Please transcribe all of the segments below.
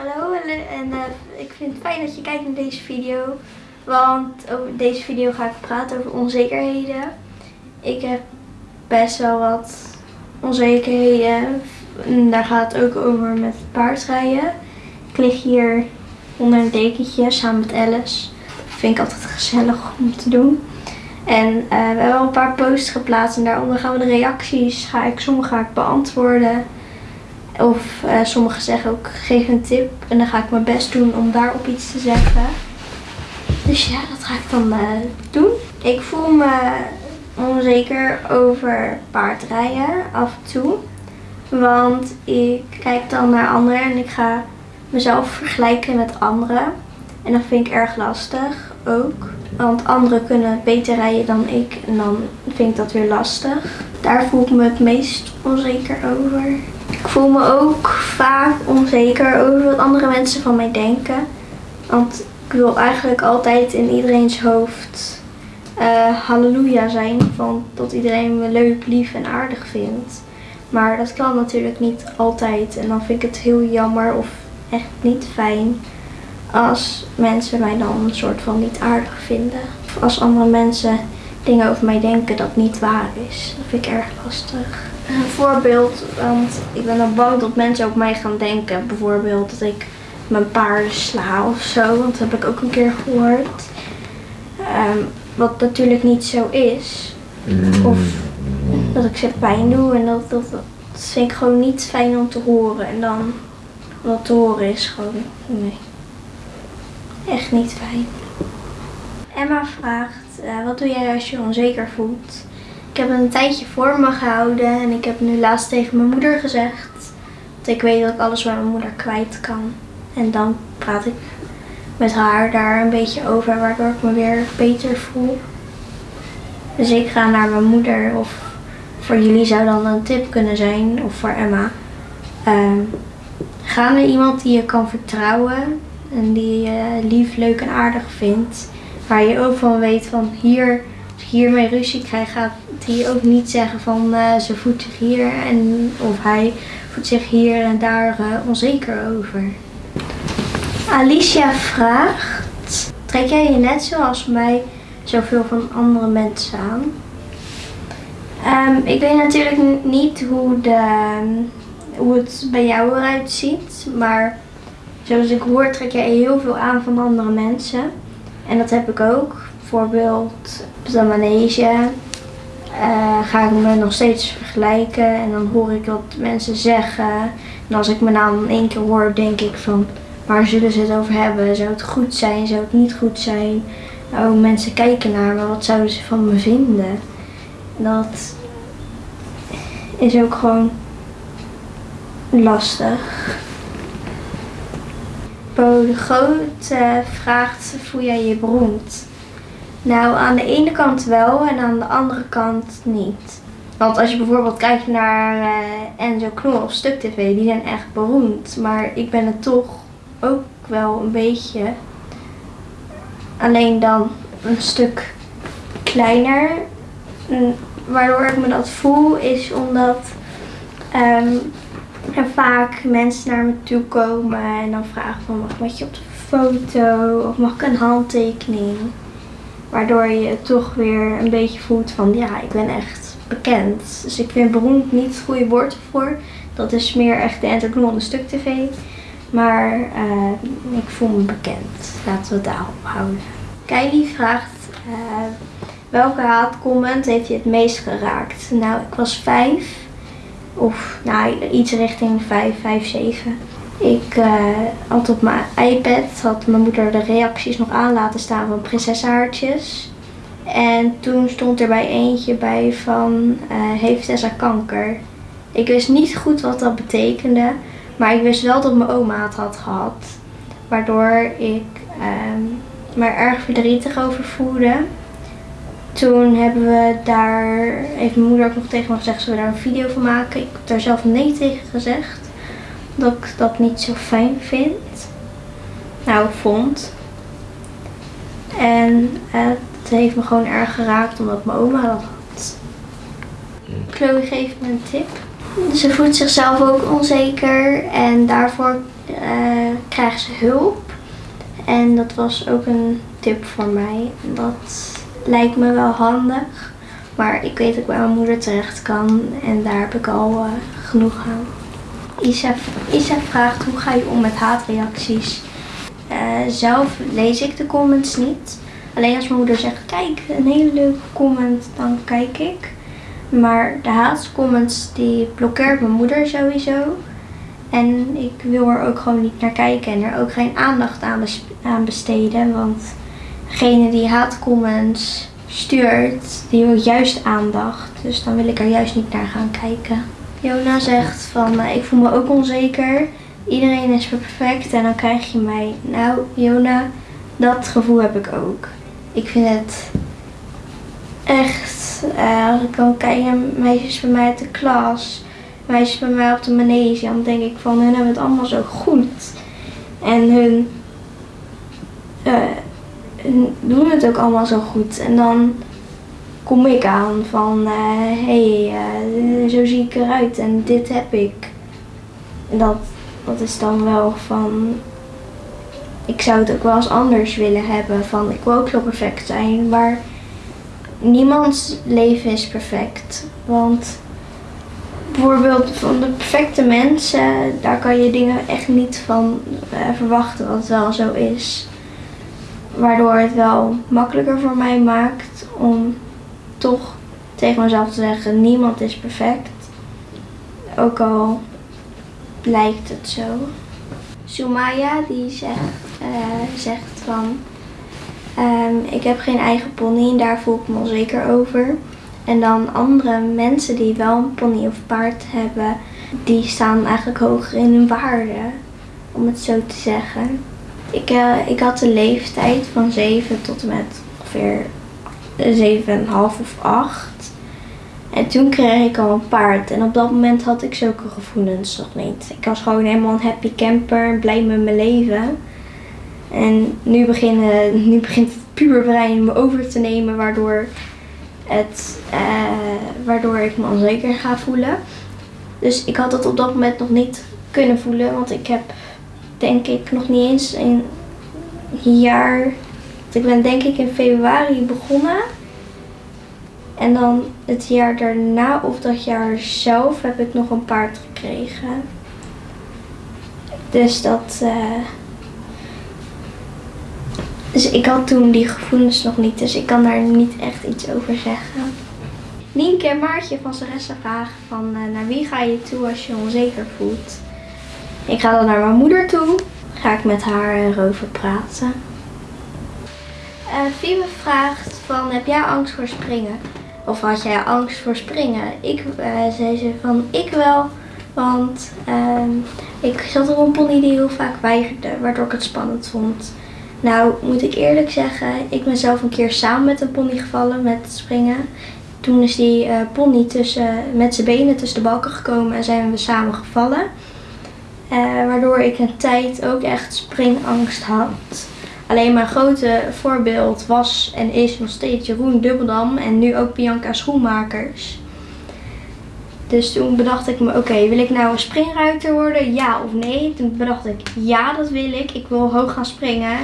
Hallo en uh, ik vind het fijn dat je kijkt naar deze video. Want over deze video ga ik praten over onzekerheden. Ik heb best wel wat onzekerheden. En daar gaat het ook over met paardrijden. Ik lig hier onder een dekentje samen met Alice. Vind ik altijd gezellig om te doen. En uh, we hebben al een paar posts geplaatst en daaronder gaan we de reacties. Ga ik, sommige ga ik beantwoorden. Of uh, sommigen zeggen ook geef een tip. En dan ga ik mijn best doen om daarop iets te zeggen. Dus ja, dat ga ik dan uh, doen. Ik voel me onzeker over paardrijden af en toe. Want ik kijk dan naar anderen en ik ga mezelf vergelijken met anderen. En dat vind ik erg lastig ook. Want anderen kunnen beter rijden dan ik en dan vind ik dat weer lastig. Daar voel ik me het meest onzeker over. Ik voel me ook vaak onzeker over wat andere mensen van mij denken. Want ik wil eigenlijk altijd in iedereen's hoofd uh, halleluja zijn. Van dat iedereen me leuk, lief en aardig vindt. Maar dat kan natuurlijk niet altijd. En dan vind ik het heel jammer of echt niet fijn als mensen mij dan een soort van niet aardig vinden. Of als andere mensen dingen over mij denken dat niet waar is. Dat vind ik erg lastig. Een voorbeeld, want ik ben dan bang dat mensen op mij gaan denken. Bijvoorbeeld dat ik mijn paarden sla of zo. Want dat heb ik ook een keer gehoord. Um, wat natuurlijk niet zo is. Of dat ik ze pijn doe. En dat, dat, dat vind ik gewoon niet fijn om te horen. En dan wat te horen is gewoon, nee. Echt niet fijn. Emma vraagt, uh, wat doe jij als je onzeker voelt? Ik heb een tijdje voor me gehouden en ik heb nu laatst tegen mijn moeder gezegd dat ik weet dat ik alles bij mijn moeder kwijt kan. En dan praat ik met haar daar een beetje over, waardoor ik me weer beter voel. Dus ik ga naar mijn moeder of voor jullie zou dan een tip kunnen zijn, of voor Emma. Uh, ga naar iemand die je kan vertrouwen en die je lief, leuk en aardig vindt. Waar je ook van weet van hier, als ik hiermee ruzie krijg, gaat hij ook niet zeggen van uh, ze voelt zich hier en of hij voelt zich hier en daar uh, onzeker over. Alicia vraagt, trek jij je net zoals mij zoveel van andere mensen aan? Um, ik weet natuurlijk niet hoe, de, hoe het bij jou eruit ziet, maar zoals ik hoor trek jij heel veel aan van andere mensen. En dat heb ik ook. Bijvoorbeeld op de manege uh, ga ik me nog steeds vergelijken en dan hoor ik wat mensen zeggen. En als ik me naam één keer hoor, denk ik van waar zullen ze het over hebben? Zou het goed zijn? Zou het niet goed zijn? Oh, mensen kijken naar me, wat zouden ze van me vinden? Dat is ook gewoon lastig. Bo de Groot uh, vraagt, voel jij je beroemd? Nou, aan de ene kant wel en aan de andere kant niet. Want als je bijvoorbeeld kijkt naar uh, Enzo Knol of Stuk TV, die zijn echt beroemd. Maar ik ben het toch ook wel een beetje. Alleen dan een stuk kleiner. waardoor ik me dat voel is omdat um, er vaak mensen naar me toe komen en dan vragen van mag ik met je op de foto of mag ik een handtekening. Waardoor je toch weer een beetje voelt van ja, ik ben echt bekend. Dus ik vind beroemd niet het goede woord ervoor. Dat is meer echt de entertainment stuk tv. Maar uh, ik voel me bekend. Laten we het daarop houden. Kylie vraagt uh, welke haatcomment heeft je het meest geraakt? Nou, ik was vijf. Of nou, iets richting vijf, vijf, zeven. Ik uh, had op mijn iPad, had mijn moeder de reacties nog aan laten staan van prinsessenhaartjes. En toen stond er bij eentje bij van, uh, heeft Tessa kanker? Ik wist niet goed wat dat betekende, maar ik wist wel dat mijn oma het had gehad. Waardoor ik uh, me erg verdrietig over voelde. Toen hebben we daar, heeft mijn moeder ook nog tegen me gezegd, zullen we daar een video van maken? Ik heb daar zelf nee tegen gezegd dat ik dat niet zo fijn vind. Nou, vond. En het heeft me gewoon erg geraakt omdat mijn oma dat had. Chloe geeft me een tip. Ze voelt zichzelf ook onzeker en daarvoor uh, krijgen ze hulp. En dat was ook een tip voor mij. Dat lijkt me wel handig. Maar ik weet dat ik bij mijn moeder terecht kan. En daar heb ik al uh, genoeg aan. Isa, Isa vraagt hoe ga je om met haatreacties? Uh, zelf lees ik de comments niet. Alleen als mijn moeder zegt, kijk, een hele leuke comment, dan kijk ik. Maar de haatcomments die blokkeert mijn moeder sowieso. En ik wil er ook gewoon niet naar kijken en er ook geen aandacht aan, aan besteden. Want degene die haatcomments stuurt, die wil juist aandacht. Dus dan wil ik er juist niet naar gaan kijken. Jona zegt van, ik voel me ook onzeker. Iedereen is perfect en dan krijg je mij. Nou, Jona, dat gevoel heb ik ook. Ik vind het echt, uh, als ik kan kijken, meisjes bij mij uit de klas, meisjes bij mij op de manege, dan denk ik van hun hebben het allemaal zo goed. En hun, uh, hun doen het ook allemaal zo goed. En dan kom ik aan van, hé, uh, hey, zo zie ik eruit en dit heb ik. En dat, dat is dan wel van, ik zou het ook wel eens anders willen hebben. Van, ik wil ook zo perfect zijn, maar niemands leven is perfect. Want bijvoorbeeld van de perfecte mensen, daar kan je dingen echt niet van uh, verwachten wat wel zo is. Waardoor het wel makkelijker voor mij maakt om toch tegen mezelf te zeggen, niemand is perfect. Ook al lijkt het zo. Sumaya die zegt, uh, zegt van, um, ik heb geen eigen pony en daar voel ik me onzeker over. En dan andere mensen die wel een pony of paard hebben, die staan eigenlijk hoger in hun waarde, om het zo te zeggen. Ik, uh, ik had de leeftijd van 7 tot en met ongeveer 7,5 of 8. En toen kreeg ik al een paard. En op dat moment had ik zulke gevoelens nog niet. Ik was gewoon helemaal een happy camper, blij met mijn leven. En nu, beginnen, nu begint het puberbrein me over te nemen, waardoor, het, uh, waardoor ik me onzeker ga voelen. Dus ik had dat op dat moment nog niet kunnen voelen, want ik heb denk ik nog niet eens een jaar. Ik ben denk ik in februari begonnen. En dan het jaar daarna of dat jaar zelf heb ik nog een paard gekregen. Dus dat. Uh... Dus ik had toen die gevoelens nog niet, dus ik kan daar niet echt iets over zeggen. Nienke en Maartje van Saressa vragen van uh, naar wie ga je toe als je onzeker voelt. Ik ga dan naar mijn moeder toe. Ga ik met haar erover praten. Uh, vraagt van heb jij angst voor springen? Of had jij angst voor springen? Ik uh, zei ze van ik wel. Want uh, ik zat op een pony die heel vaak weigerde. Waardoor ik het spannend vond. Nou moet ik eerlijk zeggen. Ik ben zelf een keer samen met een pony gevallen met springen. Toen is die uh, pony tussen, met zijn benen tussen de balken gekomen. En zijn we samen gevallen. Waardoor ik een tijd ook echt springangst had. Alleen mijn grote voorbeeld was en is nog steeds Jeroen Dubbeldam en nu ook Bianca Schoenmakers. Dus toen bedacht ik me, oké, wil ik nou een springruiter worden? Ja of nee? Toen bedacht ik, ja dat wil ik. Ik wil hoog gaan springen.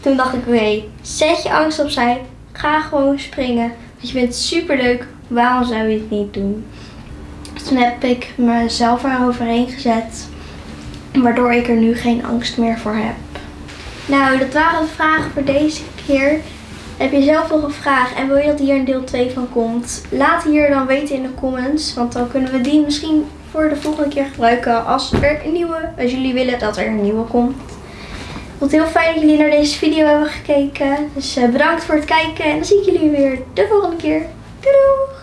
Toen dacht ik, oké, zet je angst opzij. Ga gewoon springen. Want je super leuk. Waarom zou je het niet doen? Dus toen heb ik mezelf eroverheen gezet. Waardoor ik er nu geen angst meer voor heb. Nou, dat waren de vragen voor deze keer. Heb je zelf nog een vraag en wil je dat hier een deel 2 van komt? Laat hier dan weten in de comments. Want dan kunnen we die misschien voor de volgende keer gebruiken als er een nieuwe, als jullie willen dat er een nieuwe komt. Ik vond het heel fijn dat jullie naar deze video hebben gekeken. Dus eh, bedankt voor het kijken en dan zie ik jullie weer de volgende keer. Doei doei!